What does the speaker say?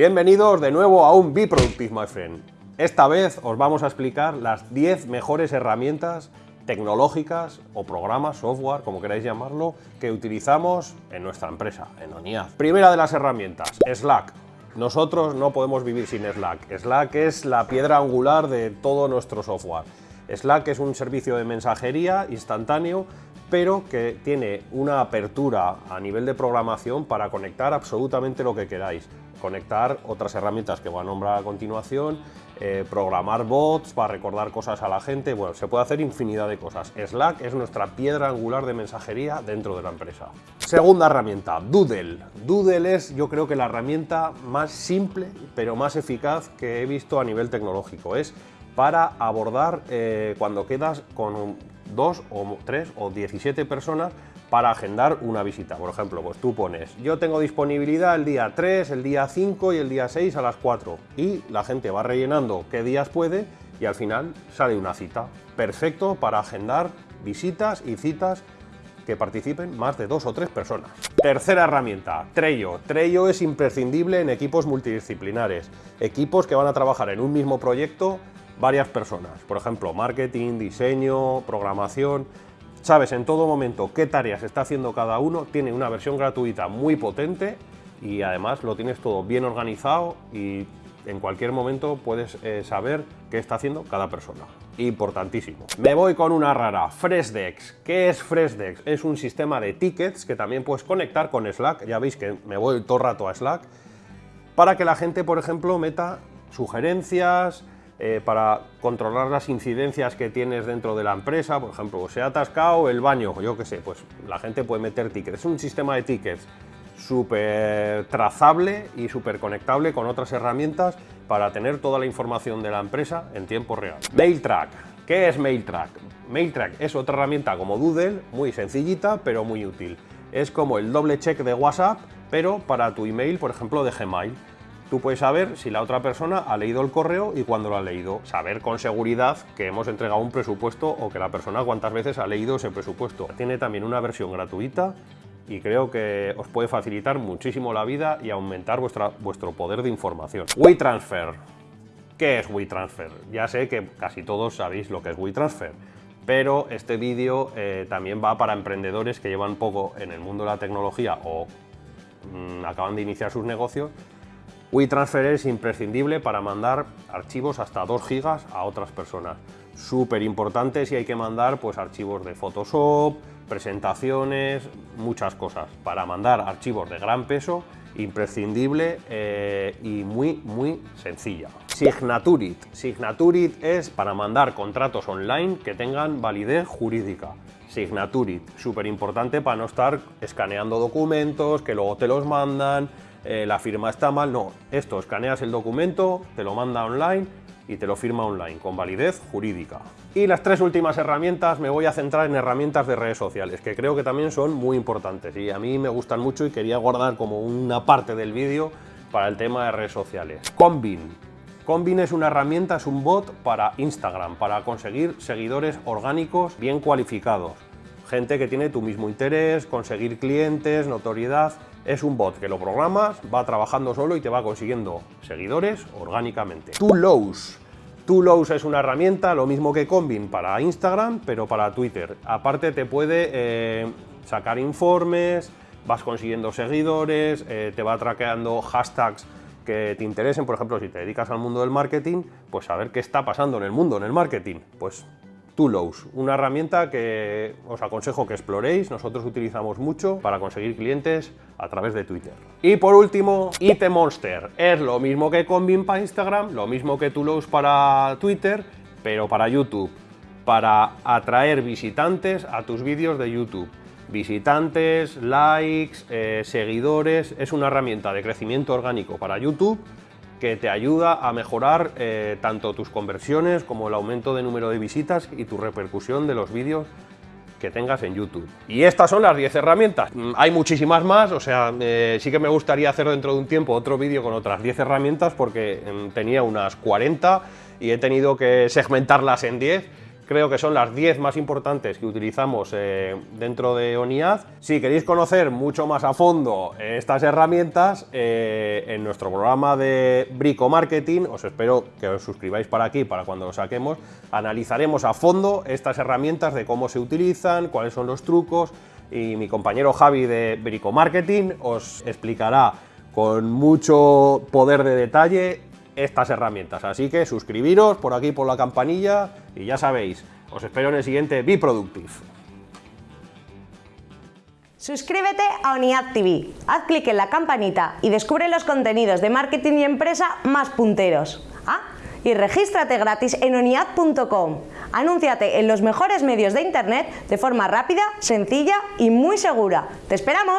Bienvenidos de nuevo a un Be Productive, my friend. Esta vez os vamos a explicar las 10 mejores herramientas tecnológicas o programas, software, como queráis llamarlo, que utilizamos en nuestra empresa, en ONIAD. Primera de las herramientas, Slack. Nosotros no podemos vivir sin Slack. Slack es la piedra angular de todo nuestro software. Slack es un servicio de mensajería instantáneo pero que tiene una apertura a nivel de programación para conectar absolutamente lo que queráis. Conectar otras herramientas que voy a nombrar a continuación, eh, programar bots para recordar cosas a la gente, bueno, se puede hacer infinidad de cosas. Slack es nuestra piedra angular de mensajería dentro de la empresa. Segunda herramienta, Doodle. Doodle es yo creo que la herramienta más simple pero más eficaz que he visto a nivel tecnológico. Es para abordar eh, cuando quedas con dos o tres o 17 personas para agendar una visita. Por ejemplo, pues tú pones, yo tengo disponibilidad el día 3, el día 5 y el día 6 a las 4 y la gente va rellenando qué días puede y al final sale una cita. Perfecto para agendar visitas y citas que participen más de dos o tres personas. Tercera herramienta, Trello. Trello es imprescindible en equipos multidisciplinares, equipos que van a trabajar en un mismo proyecto varias personas, por ejemplo, marketing, diseño, programación, sabes en todo momento qué tareas está haciendo cada uno, tiene una versión gratuita muy potente y además lo tienes todo bien organizado y en cualquier momento puedes eh, saber qué está haciendo cada persona. Importantísimo. Me voy con una rara, Freshdex. ¿Qué es Freshdex? Es un sistema de tickets que también puedes conectar con Slack, ya veis que me voy todo el rato a Slack, para que la gente, por ejemplo, meta sugerencias, eh, para controlar las incidencias que tienes dentro de la empresa, por ejemplo, se ha atascado el baño, yo qué sé, pues la gente puede meter tickets. Es un sistema de tickets súper trazable y súper conectable con otras herramientas para tener toda la información de la empresa en tiempo real. MailTrack. ¿Qué es MailTrack? MailTrack es otra herramienta como Doodle, muy sencillita, pero muy útil. Es como el doble check de WhatsApp, pero para tu email, por ejemplo, de Gmail. Tú puedes saber si la otra persona ha leído el correo y cuándo lo ha leído. Saber con seguridad que hemos entregado un presupuesto o que la persona cuántas veces ha leído ese presupuesto. Tiene también una versión gratuita y creo que os puede facilitar muchísimo la vida y aumentar vuestra, vuestro poder de información. WeTransfer. ¿Qué es WeTransfer? Ya sé que casi todos sabéis lo que es WeTransfer, pero este vídeo eh, también va para emprendedores que llevan poco en el mundo de la tecnología o mm, acaban de iniciar sus negocios WeTransfer es imprescindible para mandar archivos hasta 2 gigas a otras personas. Súper importante si hay que mandar pues, archivos de Photoshop, presentaciones, muchas cosas. Para mandar archivos de gran peso, imprescindible eh, y muy, muy sencilla. Signaturit. Signaturit es para mandar contratos online que tengan validez jurídica. Signaturit, súper importante para no estar escaneando documentos, que luego te los mandan, eh, la firma está mal, no. Esto, escaneas el documento, te lo manda online y te lo firma online, con validez jurídica. Y las tres últimas herramientas me voy a centrar en herramientas de redes sociales, que creo que también son muy importantes y a mí me gustan mucho y quería guardar como una parte del vídeo para el tema de redes sociales. Combin. Combin es una herramienta, es un bot para Instagram, para conseguir seguidores orgánicos bien cualificados. Gente que tiene tu mismo interés, conseguir clientes, notoriedad es un bot que lo programas, va trabajando solo y te va consiguiendo seguidores orgánicamente. Lows. Lows es una herramienta, lo mismo que Combin para Instagram, pero para Twitter. Aparte te puede eh, sacar informes, vas consiguiendo seguidores, eh, te va traqueando hashtags que te interesen, por ejemplo, si te dedicas al mundo del marketing, pues saber qué está pasando en el mundo, en el marketing. Pues Tulos, una herramienta que os aconsejo que exploréis, nosotros utilizamos mucho para conseguir clientes a través de Twitter. Y por último, IT Monster, es lo mismo que Combin para Instagram, lo mismo que Tulos para Twitter, pero para YouTube, para atraer visitantes a tus vídeos de YouTube. Visitantes, likes, eh, seguidores, es una herramienta de crecimiento orgánico para YouTube que te ayuda a mejorar eh, tanto tus conversiones como el aumento de número de visitas y tu repercusión de los vídeos que tengas en YouTube. Y estas son las 10 herramientas. Mm, hay muchísimas más, o sea, eh, sí que me gustaría hacer dentro de un tiempo otro vídeo con otras 10 herramientas porque mm, tenía unas 40 y he tenido que segmentarlas en 10 creo que son las 10 más importantes que utilizamos eh, dentro de ONIAD. Si queréis conocer mucho más a fondo estas herramientas, eh, en nuestro programa de Brico Marketing, os espero que os suscribáis para aquí, para cuando lo saquemos, analizaremos a fondo estas herramientas de cómo se utilizan, cuáles son los trucos, y mi compañero Javi de Brico Marketing os explicará con mucho poder de detalle estas herramientas. Así que suscribiros por aquí por la campanilla y ya sabéis, os espero en el siguiente Be Productive. Suscríbete a ONIAD TV, haz clic en la campanita y descubre los contenidos de marketing y empresa más punteros. Ah, y regístrate gratis en oniad.com. Anúnciate en los mejores medios de internet de forma rápida, sencilla y muy segura. ¡Te esperamos!